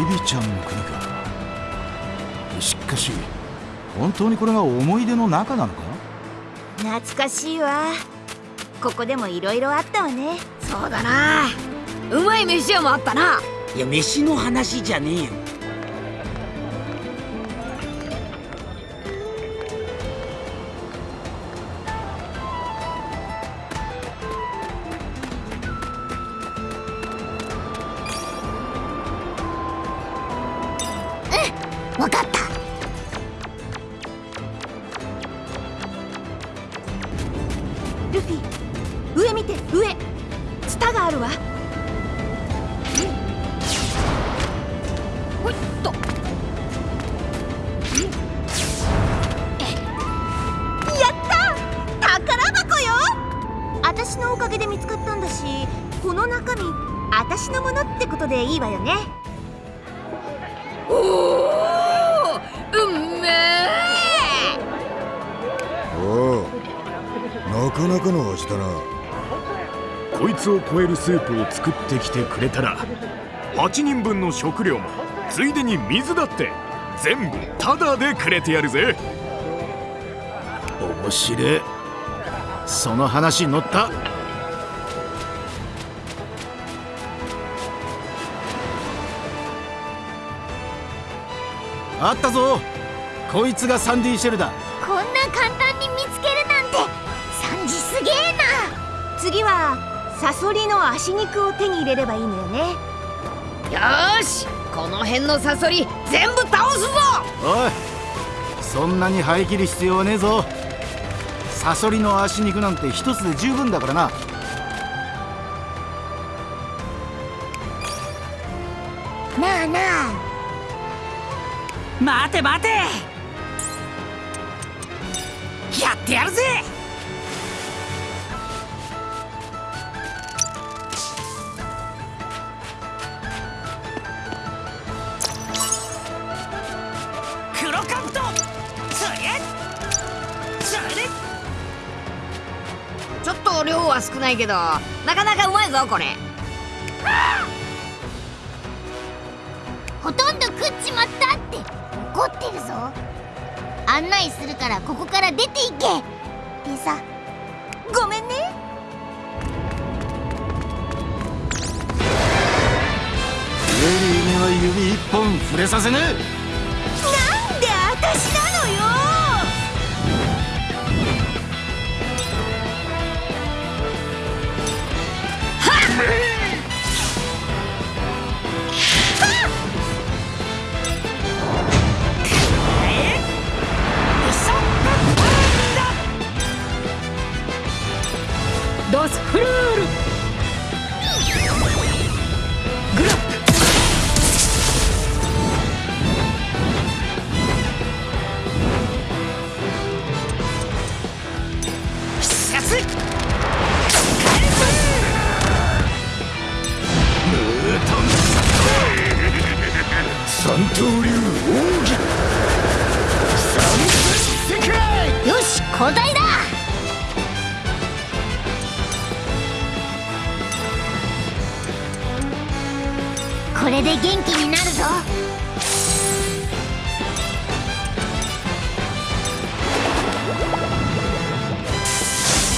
ビビちゃんの国か。しかし本当にこれが思い出の中なのか？懐かしいわ。ここでもいろいろあったわね。そうだな。うまい飯屋もあったな。いや飯の話じゃねえよルフィ。上見て上。ツタがあるわ。ほいっと。やった宝箱よ！私のおかげで見つかったんだしこの中身私のものってことでいいわよね。なかの味だな。こいつを超えるスープを作ってきてくれたら8人分の食料もついでに水だって全部タダでくれてやるぜ。面白い。その話に乗った。あったぞ。こいつがサンディシェルだ。こんな簡単に見つけるなんてジすげえな。次はサソリの足肉を手に入れればいいのよね。よーしこの辺のサソリ全部倒すぞ。おいそんなに張り切る必要はねえぞ。サソリの足肉なんて一つで十分だからな。なあなあ。待て待て。やってやるぜちょっと量は少ないけどなかなかうまいぞこれ。ほとんど食っちまったって怒ってるぞ。案内するからここから出ていけ。でさごめんね。レリーには指一本触れさせねえなんで私なのよよし交代だ!これで元気になるぞ!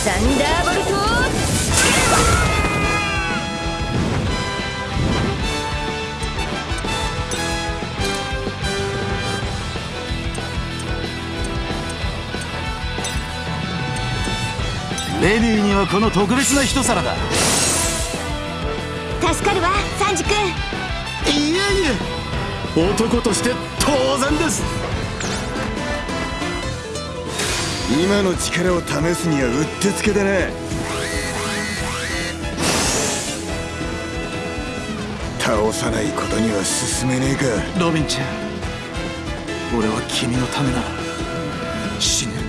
サンダーボレディーにはこの特別な一皿だ。助かるわサンジ君。いえいえ。男として当然です。今の力を試すにはうってつけだな倒さないことには進めねえか。ロビンちゃん俺は君のためなら死ぬ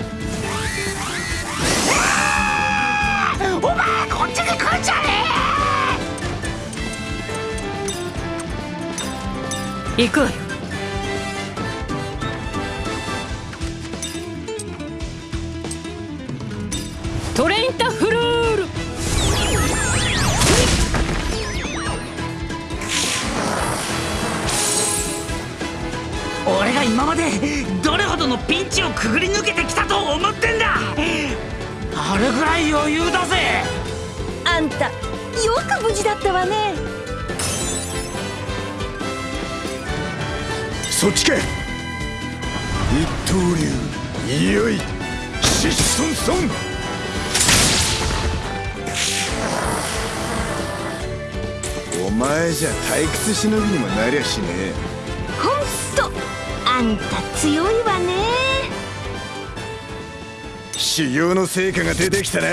行く。わよトレインタフルール。ってどれほどのピンチをくぐり抜けてきたと思ってんだ。あれぐらい余裕だぜ。あんたよく無事だったわね。そっちか一刀流いよいシッソンソンお前じゃ退屈しのぎにもなりゃしねえ。ほんとあんた強いわね。修行の成果が出てきたな